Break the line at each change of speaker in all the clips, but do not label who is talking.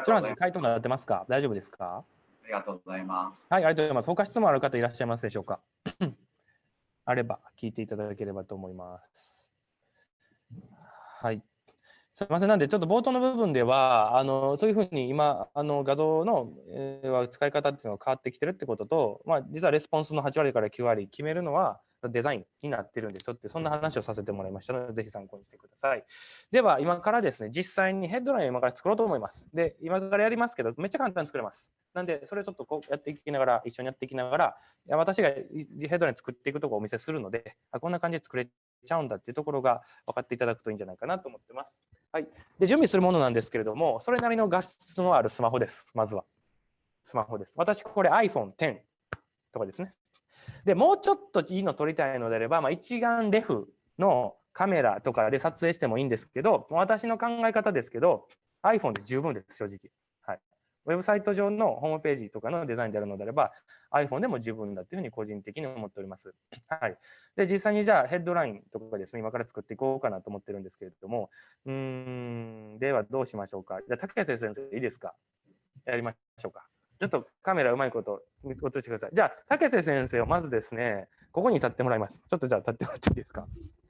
りがとうございます。回答になってますか？大丈夫ですか？
ありがとうございます。
はい、ありがとうございます。他質問ある方いらっしゃいますでしょうか？あれば聞いていただければと思います。はい。すみません、なんでちょっと冒頭の部分では、あのそういうふうに今、あの画像の、えー、使い方っていうのが変わってきてるってことと、まあ、実はレスポンスの8割から9割決めるのはデザインになってるんですよって、そんな話をさせてもらいましたので、ぜひ参考にしてください。では、今からですね、実際にヘッドラインを今から作ろうと思います。で、今からやりますけど、めっちゃ簡単に作れます。なんで、それをちょっとこうやっていきながら、一緒にやっていきながら、いや私がヘッドライン作っていくところをお見せするので、あこんな感じで作れちゃうんだっていうところが分かっていただくといいんじゃないかなと思ってます。はい、で準備するものなんですけれども、それなりの画質のあるスマホです、まずは。スマホです。私、これ iPhone10 とかですね。でもうちょっといいの撮りたいのであれば、まあ、一眼レフのカメラとかで撮影してもいいんですけど、私の考え方ですけど、iPhone で十分です、正直。はいウェブサイト上のホームページとかのデザインであるのであれば iPhone でも十分だというふうに個人的に思っております。はい、で実際にじゃあヘッドラインとかですね今から作っていこうかなと思ってるんですけれどもうんではどうしましょうかじゃあ竹瀬先生いいですか？やりましょうか。ちょっとカメラうまいこと映してください。じゃあ竹瀬先生をまずですねここに立ってもらいます。ちょっとじゃあ立ってもらっていいですか？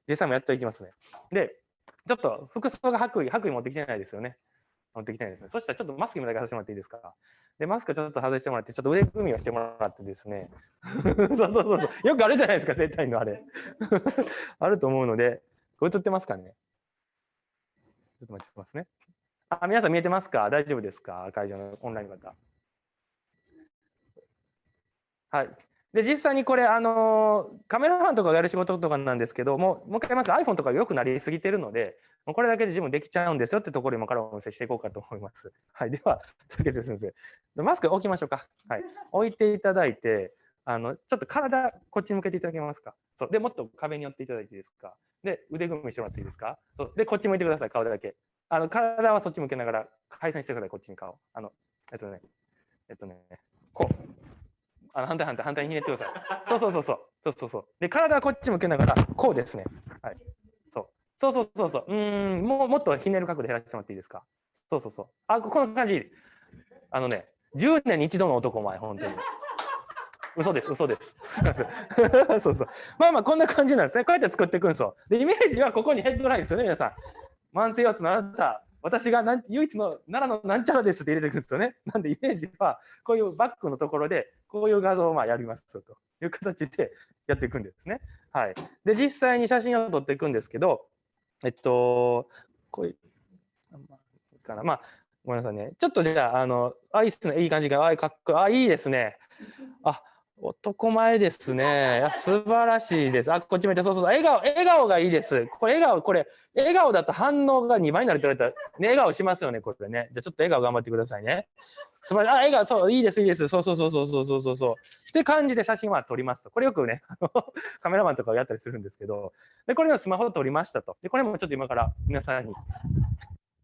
実際もやっていきますね。でちょっと服装が白衣白衣持ってきてないですよね。持ってきたいですね。そしたらちょっとマスク今だけ外してもらっていいですか？で、マスクちょっと外してもらって、ちょっと腕組みをしてもらってですね。そうそうそうそう。よくあるじゃないですか、整体のあれ。あると思うので、これ映ってますかね？ちょっと待ってますね。あ、皆さん見えてますか？大丈夫ですか？会場のオンラインの方。はい。で、実際にこれ、あのカメラマンとかがやる仕事とかなんですけども、もう一回言います iPhone とか良くなりすぎてるので、これだけで自分できちゃうんですよってところ今からお見せしていこうかと思います。はい。では、竹瀬先生。マスク置きましょうか。はい。置いていただいて、あの、ちょっと体、こっち向けていただけますか？そう。で、もっと壁に寄っていただいていいですか？で、腕組みしてもらっていいですか？そうで、こっち向いてください、顔だけ。あの、体はそっち向けながら、回線してください、こっちに顔。あの、えっとね、えっとね、こう。あの反対反対反対にひねってください。そうそうそうそう。そうそうそう。で、体はこっち向けながら、こうですね。はい。そう。そうそうそうそう。うん、もうもっとひねる角度減らしてもらっていいですか？そうそうそう。あ、この感じ。あのね、10年に一度の男前、本当に。嘘です、嘘です。すみません。そうそう。まあまあ、こんな感じなんですね。こうやって作っていくんですよ。で、イメージはここにヘッドラインですよね、皆さん。慢性腰痛のあなた、私がなん唯一の奈良のなんちゃらですって入れてくるんですよね。なんでイメージはこういうバックのところでこういう画像をまあやりますという形でやっていくんですね。はい、で実際に写真を撮っていくんですけど、えっと、こういう、かな、まあ、ごめんなさいね。ちょっとじゃあ、あの、あ、いいっすね。いい感じが、あ、かっこいい。あ、いいですね。あ、男前ですね。いや素晴らしいです。あ、こっち見て、そうそうそう。笑顔、笑顔がいいです。これ、笑顔、これ、笑顔だと反応が2倍になるって言われたら、ね、笑顔しますよね、これね。じゃあ、ちょっと笑顔頑張ってくださいね。素晴らしい。あ、笑顔、そう、いいです、いいです。そうそうそうそうそうそうそう。って感じで写真は撮りますと。これよくね、カメラマンとかやったりするんですけど、で、これのスマホで撮りましたと。で、これもちょっと今から皆さんに、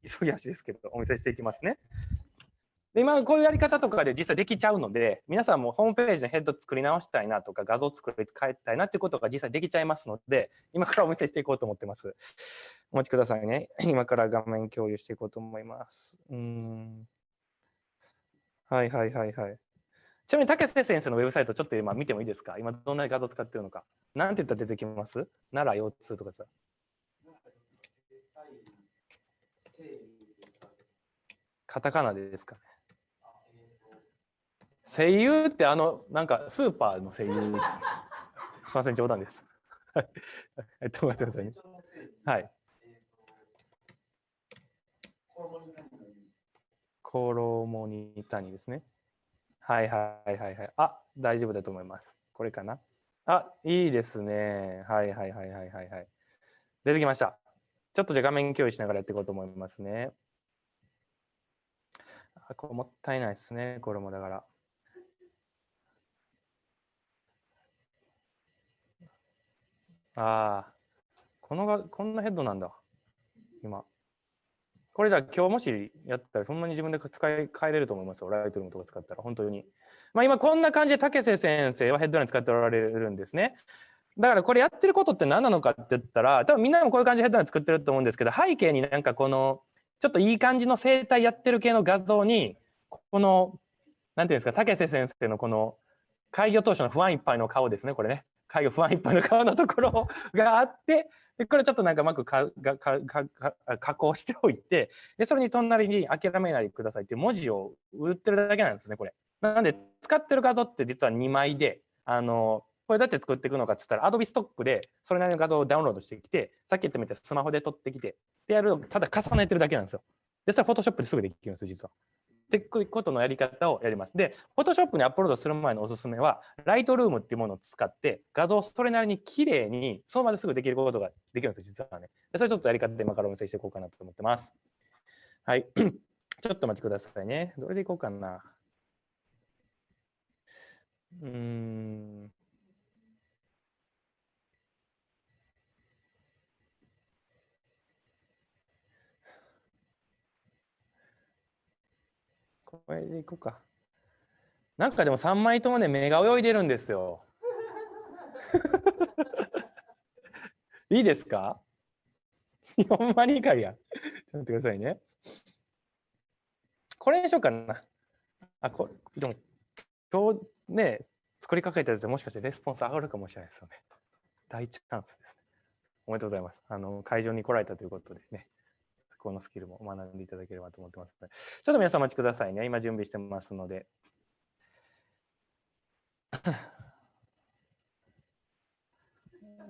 急ぎ足ですけど、お見せしていきますね。で今こういうやり方とかで実際できちゃうので皆さんもホームページのヘッド作り直したいなとか画像作り変えたいなっていうことが実際できちゃいますので今からお見せしていこうと思ってます。お待ちくださいね。今から画面共有していこうと思います。うんはいはいはいはい。ちなみに竹瀬先生のウェブサイトちょっと今見てもいいですか？今どんな画像使ってるのか。なんて言ったら出てきます？奈良腰痛とかさ。カタカナでですかね。声優ってあのなんかスーパーの声優。すみません冗談です。えっと待ってくださいねはい。衣に谷ですね。はいはいはいはい。あ大丈夫だと思います。これかな？あいいですね。はいはいはいはいはい。はい出てきました。ちょっとじゃ画面共有しながらやっていこうと思いますね。あこれもったいないですね。これもだから。ああ、このが、こんなヘッドなんだ。今。これじゃあ今日もしやったらほんまに自分で使い変えれると思いますよ。ライトルームとか使ったら本当に。まあ今こんな感じで竹瀬先生はヘッドライン使っておられるんですね。だからこれやってることって何なのかって言ったら多分みんなもこういう感じでヘッドライン作ってると思うんですけど背景になんかこのちょっといい感じの生態やってる系の画像にこのなんていうんですか竹瀬先生のこの開業当初の不安いっぱいの顔ですねこれね開業不安いっぱいの顔のところがあってでこれちょっとなんかうまくかかか加工しておいてでそれに隣に「諦めないでください」っていう文字を打ってるだけなんですねこれ。なんで使ってる画像って実は2枚であのこれどうやって作っていくのかっつったら Adobe ストックでそれなりの画像をダウンロードしてきてさっき言ったみたいにスマホで撮ってきてでやるただ重ねてるだけなんですよ。でそれ Photoshop ですぐできるんですよ実は。っていくことのやり方をやります。で、Photoshop にアップロードする前のおすすめは、Lightroom っていうものを使って、画像をそれなりに綺麗に、そのまですぐできることができるんです実はね。それちょっとやり方で今からお見せしていこうかなと思ってます。はい。ちょっとお待ちくださいね。どれでいこうかな。うーん。これでいこうか。なんかでも3枚ともね、目が泳いでるんですよ。いいですか？ほんまにかいや。ちょっと待ってくださいね。これにしようかな。あ、これ、でも、今日ね、作りかけたやつでもしかしてレスポンス上がるかもしれないですよね。大チャンスですね。おめでとうございます。あの会場に来られたということでね。このスキルも学んでいただければと思ってますので、ちょっと皆さんお待ちくださいね。今準備してますので。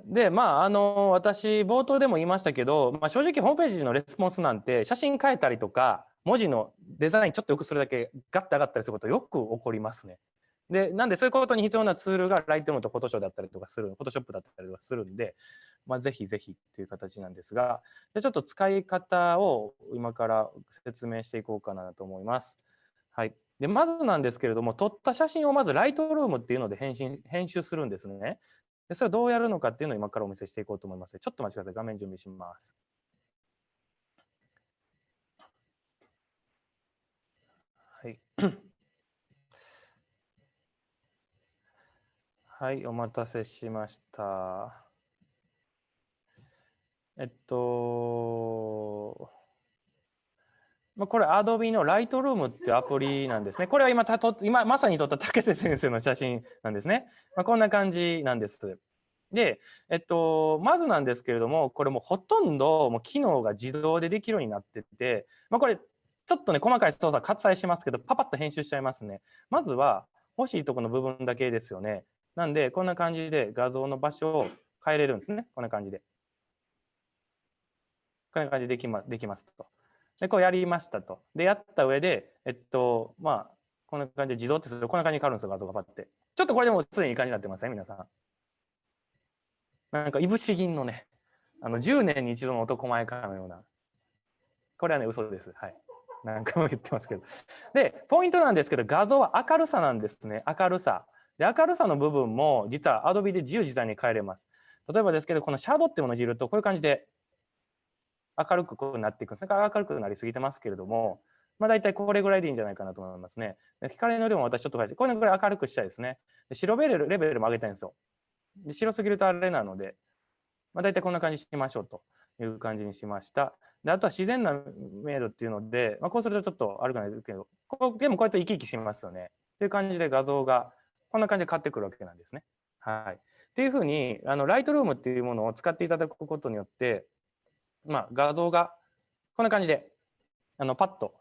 で、まあ、あの、私、冒頭でも言いましたけど、まあ、正直ホームページのレスポンスなんて、写真変えたりとか、文字のデザインちょっとよくするだけガッと上がったりすることよく起こりますね。で、なんでそういうことに必要なツールが Lightroom と Photoshop だったりとかする、Photoshop だったりとかするんで、まあ、ぜひぜひっていう形なんですが、でちょっと使い方を今から説明していこうかなと思います。はい。で、まずなんですけれども、撮った写真をまず Lightroom っていうので編集編集するんですね。で、それをどうやるのかっていうのを今からお見せしていこうと思います。ちょっと待ちください。画面準備します。はい。はい、お待たせしました。えっと、まあ、これ Adobe の Lightroom っていうアプリなんですね。これは今たと今まさに撮った竹瀬先生の写真なんですね。まあ、こんな感じなんです。で、えっと、まずなんですけれども、これもほとんどもう機能が自動でできるようになってて、まあ、これちょっとね、細かい操作割愛しますけど、パパッと編集しちゃいますね。まずは欲しいとこの部分だけですよね。なんで、こんな感じで画像の場所を変えれるんですね。こんな感じで。こんな感じででき,、ま、できますと。で、こうやりましたと。で、やった上で、えっと、まあ、こんな感じで自動ってすると、こんな感じに変わるんですよ、画像がパッて。ちょっとこれでもすでにいい感じになってません、ね、皆さん。なんか、いぶし銀のね、あの10年に一度の男前かのような。これはね、嘘です。はい。何回も言ってますけど。で、ポイントなんですけど、画像は明るさなんですね。明るさ。で、明るさの部分も実は Adobe で自由自在に変えれます。例えばですけど、このシャドウってものをいじると、こういう感じで明るくこうなっていくんですね。明るくなりすぎてますけれども、まあ、大体これぐらいでいいんじゃないかなと思いますね。光の量も私ちょっと変えて、これぐらい明るくしたいですね。で白ベルレベルも上げたいんですよ。で白すぎるとあれなので、まあ、大体こんな感じにしましょうという感じにしました。であとは自然な明度っていうので、まあ、こうするとちょっと悪くないですけど、こうでもこうやって生き生きしますよね。という感じで画像がこんな感じで変わってくるわけなんですね。はい。っていうふうに、あの、ライトルームっていうものを使っていただくことによって、まあ、画像がこんな感じで、あの、パッと、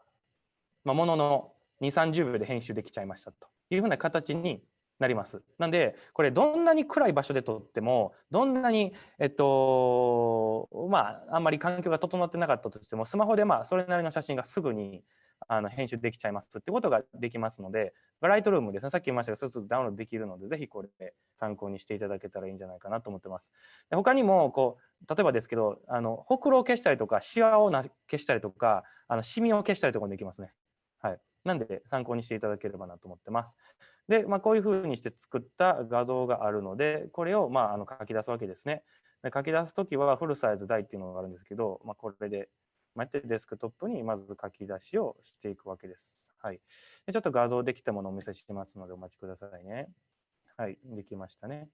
まあ、ものの2、30秒で編集できちゃいましたというふうな形になります。なんで、これどんなに暗い場所で撮っても、どんなに、えっと、まあ、あんまり環境が整ってなかったとしても、スマホでまあ、それなりの写真がすぐにあの編集できちゃいますってことができますので、ライトルームですね、さっき言いましたが、そうするとダウンロードできるので、ぜひこれで参考にしていただけたらいいんじゃないかなと思ってます。で他にもこう、例えばですけど、あのほくろを消したりとか、シワをな消したりとか、あのシミを消したりとかもできますね。はい。なんで参考にしていただければなと思ってます。で、まあ、こういうふうにして作った画像があるので、これをまああの書き出すわけですね。で書き出すときはフルサイズ大っていうのがあるんですけど、まあ、これでまあ、デスクトップにまず書き出しをしていくわけです。はい。でちょっと画像できたものをお見せしますのでお待ちくださいね。はい、できましたね。